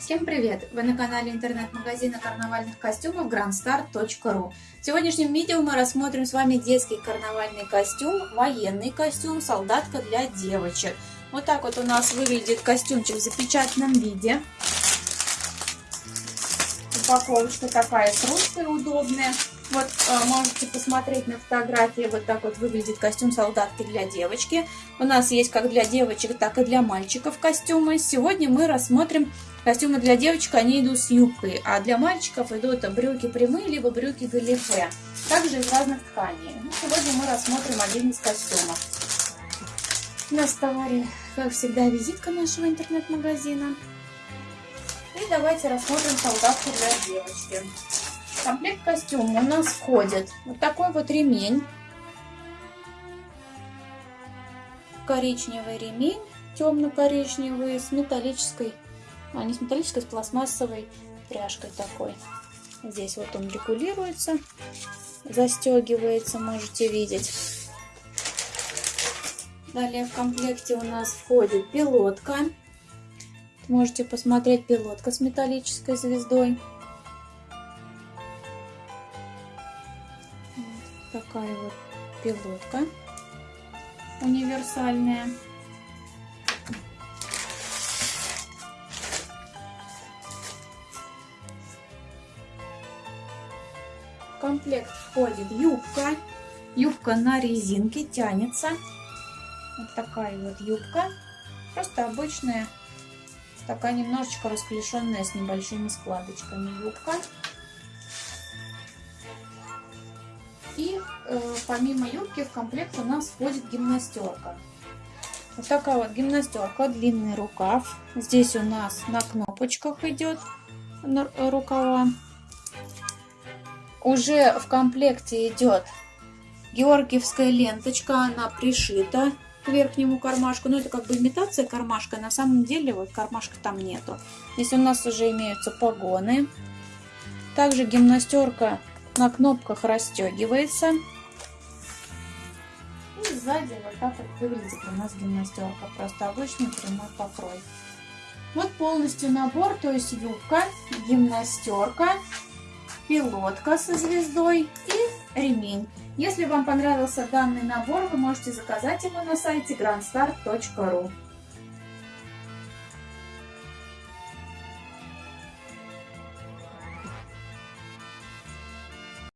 Всем привет! Вы на канале интернет-магазина карнавальных костюмов grandstar.ru В сегодняшнем видео мы рассмотрим с вами детский карнавальный костюм, военный костюм, солдатка для девочек. Вот так вот у нас выглядит костюмчик в запечатанном виде. Упаковочка такая с удобная. Вот э, можете посмотреть на фотографии, вот так вот выглядит костюм солдатки для девочки. У нас есть как для девочек, так и для мальчиков костюмы. Сегодня мы рассмотрим костюмы для девочек, они идут с юбкой, а для мальчиков идут брюки прямые, либо брюки галифе. Также из разных тканей. Ну, сегодня мы рассмотрим один из костюмов. У нас в товаре, как всегда, визитка нашего интернет-магазина. И давайте рассмотрим солдатку для девочки. Комплект костюма у нас входит вот такой вот ремень. Коричневый ремень, темно-коричневый, с металлической, а не с металлической, с пластмассовой пряжкой такой. Здесь вот он регулируется, застегивается, можете видеть. Далее в комплекте у нас входит пилотка. Можете посмотреть пилотка с металлической звездой. Такая вот пилотка универсальная. В комплект входит юбка. Юбка на резинке тянется. Вот такая вот юбка. Просто обычная, такая немножечко расклешенная с небольшими складочками юбка. И э, помимо юбки в комплект у нас входит гимнастерка. Вот такая вот гимнастерка, длинный рукав. Здесь у нас на кнопочках идет рукава. Уже в комплекте идет георгиевская ленточка, она пришита к верхнему кармашку. Но это как бы имитация кармашка, на самом деле вот кармашка там нету. Здесь у нас уже имеются погоны. Также гимнастерка на кнопках расстегивается. И сзади вот так вот выглядит у нас гимнастерка. Просто обычный прямой покрой. Вот полностью набор, то есть юбка, гимнастерка, пилотка со звездой и ремень. Если вам понравился данный набор, вы можете заказать его на сайте grandstar.ru.